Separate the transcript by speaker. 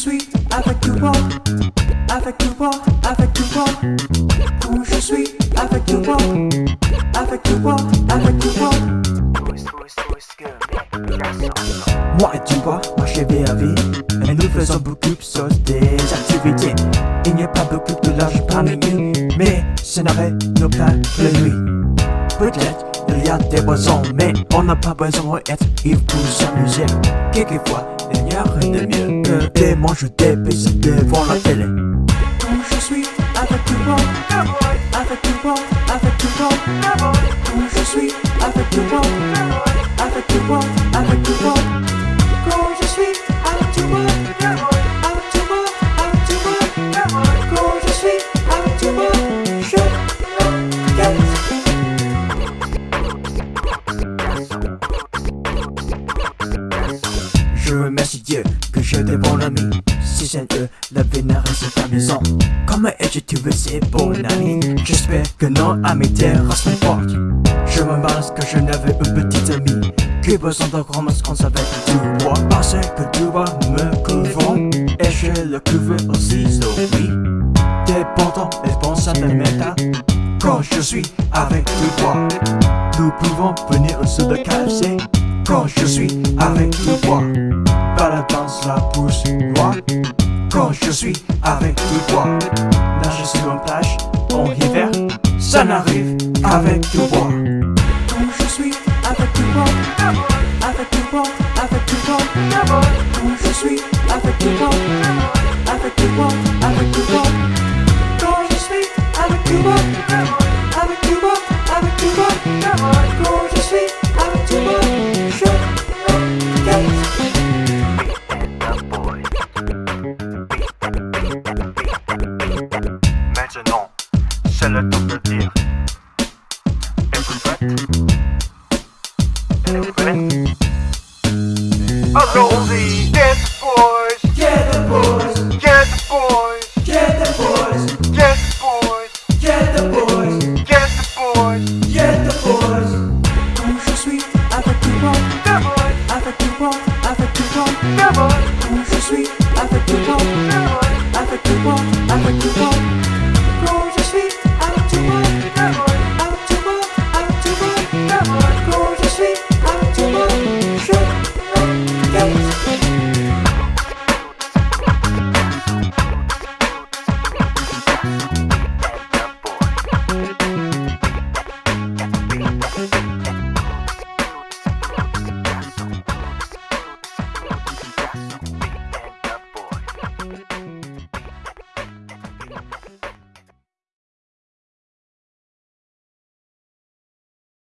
Speaker 1: suis avec toi, avec toi, avec toi. Où je suis avec toi, avec toi, avec toi. Moi et toi, marcher vers vie. Et nous faisons beaucoup de des activités. Il n'y a pas beaucoup de large parmi nous Mais ce n'arrête nos plans la nuit. Peut-être il y a des boissons Mais on n'a pas besoin d'être ivre pour s'amuser. Quelquefois il n'y a rien de mieux Des manches des pistes devant la télé. Quand je suis avec toi Avec toi, avec toi Quand je suis avec toi Avec Je remercie Dieu que je devant l'ami Si c'est eux, la vie n'a reste amusant Comment es-tu tu veux c'est bon ami? J'espère que non amitié reste mon porte Je me balance que je n'avais une petite amie Qui besoin de romance qu'on savait du bois Parce que tu vois me couvre Et je le couvre aussi oui. Dépendant et pense à mes méta Quand je suis avec toi Nous pouvons venir au de KFC quand je suis avec toi Baladant la pousse moi. Quand je suis avec toi Nager sur une plage en hiver Ça n'arrive qu'avec toi Quand je suis avec toi Avec toi, avec toi Quand je suis avec toi Avec toi, avec toi Quand
Speaker 2: Around the